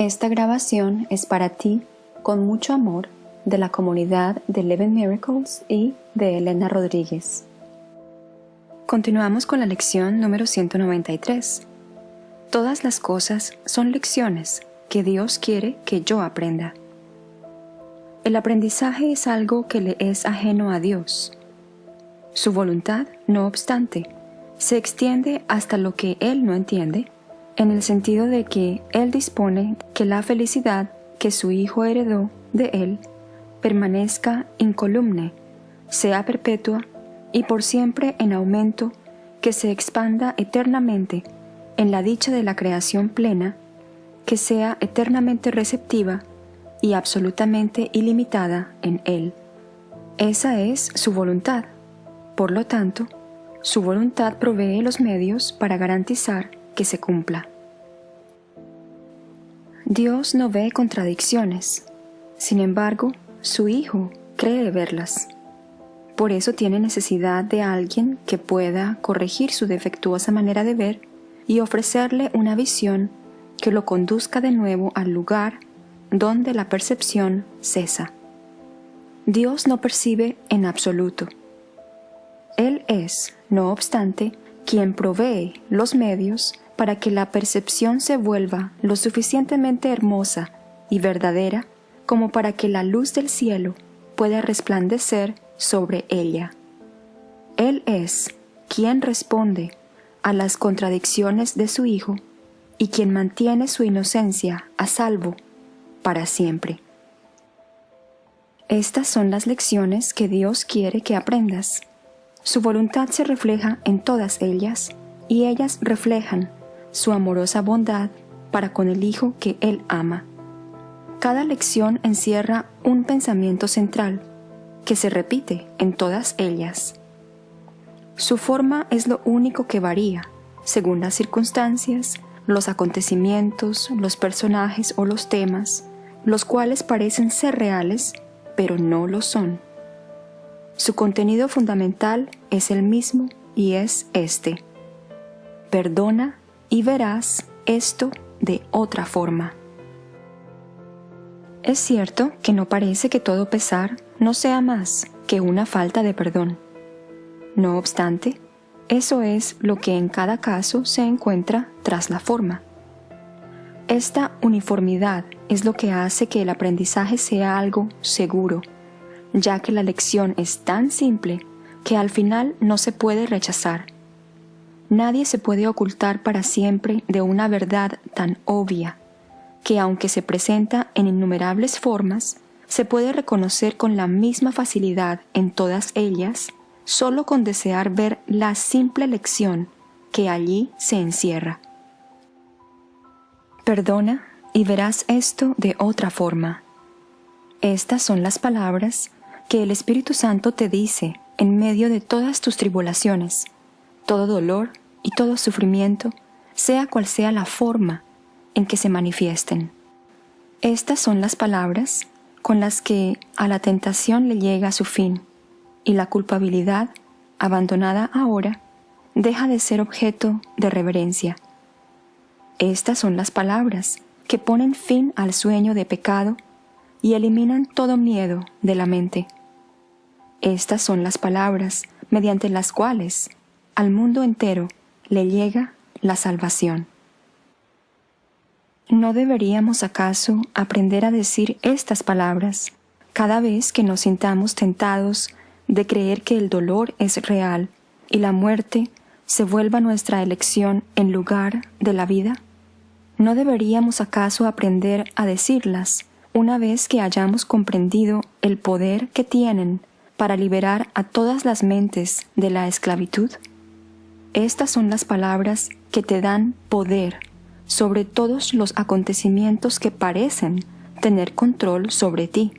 Esta grabación es para ti, con mucho amor, de la comunidad de Eleven Miracles y de Elena Rodríguez. Continuamos con la lección número 193. Todas las cosas son lecciones que Dios quiere que yo aprenda. El aprendizaje es algo que le es ajeno a Dios. Su voluntad, no obstante, se extiende hasta lo que Él no entiende, en el sentido de que Él dispone que la felicidad que su Hijo heredó de Él permanezca incolumne, sea perpetua y por siempre en aumento, que se expanda eternamente en la dicha de la creación plena, que sea eternamente receptiva y absolutamente ilimitada en Él. Esa es su voluntad. Por lo tanto, su voluntad provee los medios para garantizar que se cumpla. Dios no ve contradicciones, sin embargo, su Hijo cree verlas. Por eso tiene necesidad de alguien que pueda corregir su defectuosa manera de ver y ofrecerle una visión que lo conduzca de nuevo al lugar donde la percepción cesa. Dios no percibe en absoluto. Él es, no obstante, quien provee los medios para que la percepción se vuelva lo suficientemente hermosa y verdadera como para que la luz del cielo pueda resplandecer sobre ella. Él es quien responde a las contradicciones de su Hijo y quien mantiene su inocencia a salvo para siempre. Estas son las lecciones que Dios quiere que aprendas. Su voluntad se refleja en todas ellas y ellas reflejan su amorosa bondad para con el Hijo que Él ama. Cada lección encierra un pensamiento central que se repite en todas ellas. Su forma es lo único que varía, según las circunstancias, los acontecimientos, los personajes o los temas, los cuales parecen ser reales, pero no lo son. Su contenido fundamental es el mismo y es este. Perdona y verás esto de otra forma. Es cierto que no parece que todo pesar no sea más que una falta de perdón. No obstante, eso es lo que en cada caso se encuentra tras la forma. Esta uniformidad es lo que hace que el aprendizaje sea algo seguro, ya que la lección es tan simple que al final no se puede rechazar. Nadie se puede ocultar para siempre de una verdad tan obvia, que aunque se presenta en innumerables formas, se puede reconocer con la misma facilidad en todas ellas, solo con desear ver la simple lección que allí se encierra. Perdona y verás esto de otra forma. Estas son las palabras que el Espíritu Santo te dice en medio de todas tus tribulaciones, todo dolor y todo sufrimiento, sea cual sea la forma en que se manifiesten. Estas son las palabras con las que a la tentación le llega su fin, y la culpabilidad, abandonada ahora, deja de ser objeto de reverencia. Estas son las palabras que ponen fin al sueño de pecado y eliminan todo miedo de la mente. Estas son las palabras mediante las cuales al mundo entero le llega la salvación. ¿No deberíamos acaso aprender a decir estas palabras cada vez que nos sintamos tentados de creer que el dolor es real y la muerte se vuelva nuestra elección en lugar de la vida? ¿No deberíamos acaso aprender a decirlas una vez que hayamos comprendido el poder que tienen para liberar a todas las mentes de la esclavitud? Estas son las palabras que te dan poder sobre todos los acontecimientos que parecen tener control sobre ti.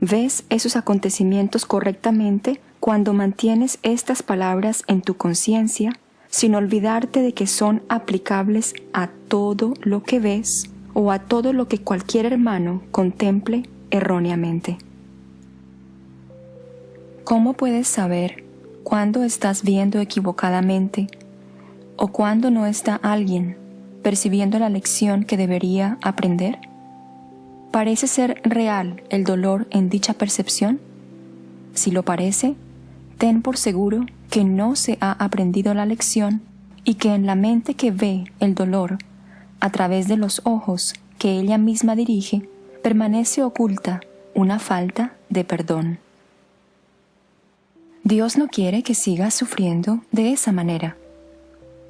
¿Ves esos acontecimientos correctamente cuando mantienes estas palabras en tu conciencia sin olvidarte de que son aplicables a todo lo que ves o a todo lo que cualquier hermano contemple erróneamente. ¿Cómo puedes saber cuándo estás viendo equivocadamente o cuándo no está alguien percibiendo la lección que debería aprender? ¿Parece ser real el dolor en dicha percepción? Si lo parece, ten por seguro que no se ha aprendido la lección y que en la mente que ve el dolor a través de los ojos que ella misma dirige, permanece oculta una falta de perdón. Dios no quiere que sigas sufriendo de esa manera.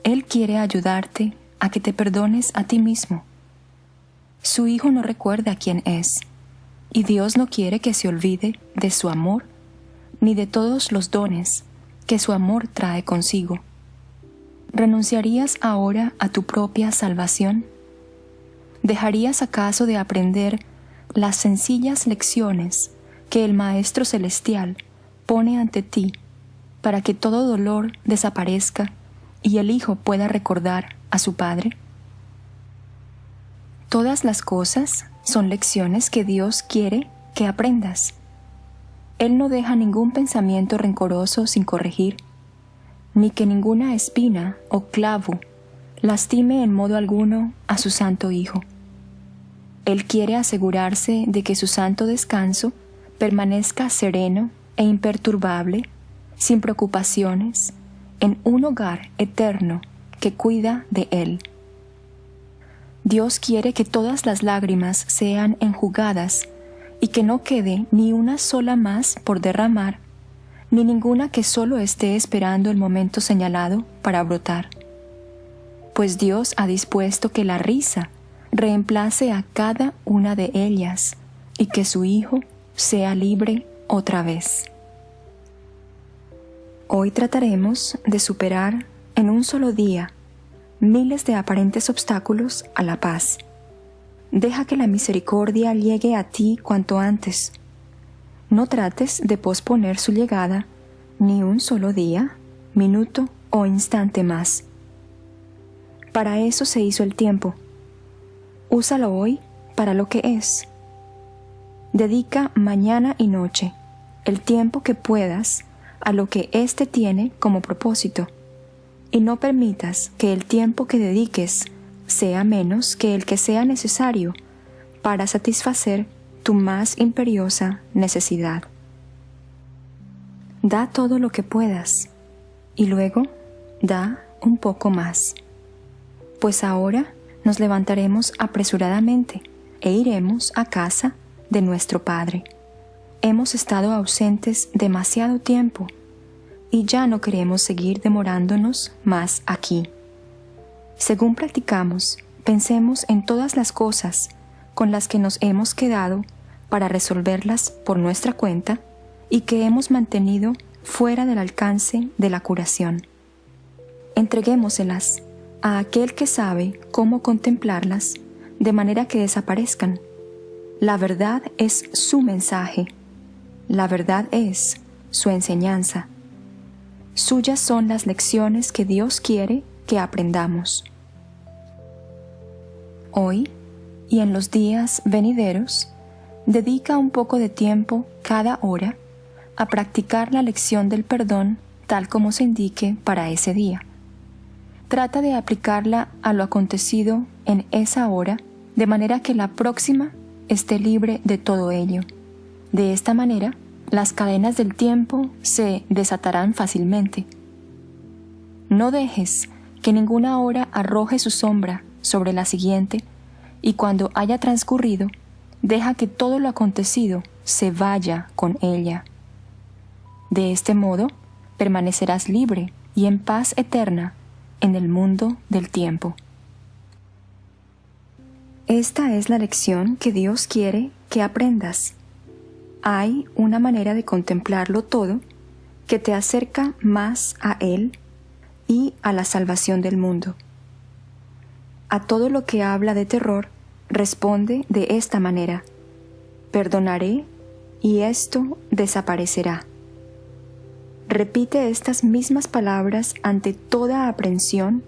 Él quiere ayudarte a que te perdones a ti mismo. Su Hijo no recuerda quién es, y Dios no quiere que se olvide de su amor ni de todos los dones que su amor trae consigo. ¿Renunciarías ahora a tu propia salvación? ¿Dejarías acaso de aprender las sencillas lecciones que el Maestro Celestial pone ante ti para que todo dolor desaparezca y el Hijo pueda recordar a su Padre? Todas las cosas son lecciones que Dios quiere que aprendas. Él no deja ningún pensamiento rencoroso sin corregir, ni que ninguna espina o clavo lastime en modo alguno a su Santo Hijo. Él quiere asegurarse de que su santo descanso permanezca sereno e imperturbable, sin preocupaciones, en un hogar eterno que cuida de Él. Dios quiere que todas las lágrimas sean enjugadas y que no quede ni una sola más por derramar, ni ninguna que solo esté esperando el momento señalado para brotar. Pues Dios ha dispuesto que la risa reemplace a cada una de ellas y que su Hijo sea libre otra vez. Hoy trataremos de superar en un solo día miles de aparentes obstáculos a la paz. Deja que la misericordia llegue a ti cuanto antes. No trates de posponer su llegada ni un solo día, minuto o instante más. Para eso se hizo el tiempo. Úsalo hoy para lo que es. Dedica mañana y noche el tiempo que puedas a lo que éste tiene como propósito y no permitas que el tiempo que dediques sea menos que el que sea necesario para satisfacer tu más imperiosa necesidad. Da todo lo que puedas y luego da un poco más, pues ahora nos levantaremos apresuradamente e iremos a casa de nuestro Padre. Hemos estado ausentes demasiado tiempo y ya no queremos seguir demorándonos más aquí. Según practicamos, pensemos en todas las cosas con las que nos hemos quedado para resolverlas por nuestra cuenta y que hemos mantenido fuera del alcance de la curación. Entreguémoselas a aquel que sabe cómo contemplarlas de manera que desaparezcan. La verdad es su mensaje. La verdad es su enseñanza. Suyas son las lecciones que Dios quiere que aprendamos. Hoy y en los días venideros, dedica un poco de tiempo cada hora a practicar la lección del perdón tal como se indique para ese día. Trata de aplicarla a lo acontecido en esa hora de manera que la próxima esté libre de todo ello. De esta manera, las cadenas del tiempo se desatarán fácilmente. No dejes que ninguna hora arroje su sombra sobre la siguiente, y cuando haya transcurrido, deja que todo lo acontecido se vaya con ella. De este modo, permanecerás libre y en paz eterna en el mundo del tiempo. Esta es la lección que Dios quiere que aprendas hay una manera de contemplarlo todo que te acerca más a Él y a la salvación del mundo. A todo lo que habla de terror, responde de esta manera, perdonaré y esto desaparecerá. Repite estas mismas palabras ante toda aprensión,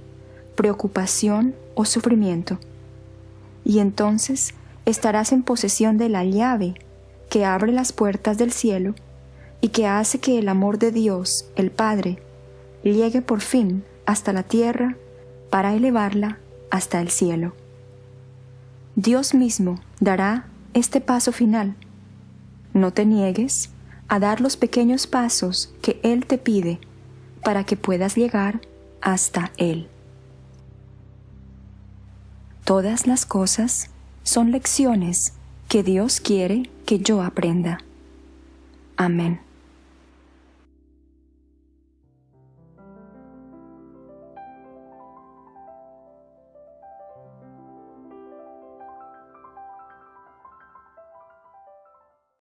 preocupación o sufrimiento, y entonces estarás en posesión de la llave que abre las puertas del cielo y que hace que el amor de Dios, el Padre, llegue por fin hasta la tierra para elevarla hasta el cielo. Dios mismo dará este paso final. No te niegues a dar los pequeños pasos que Él te pide para que puedas llegar hasta Él. Todas las cosas son lecciones que Dios quiere que yo aprenda. Amén.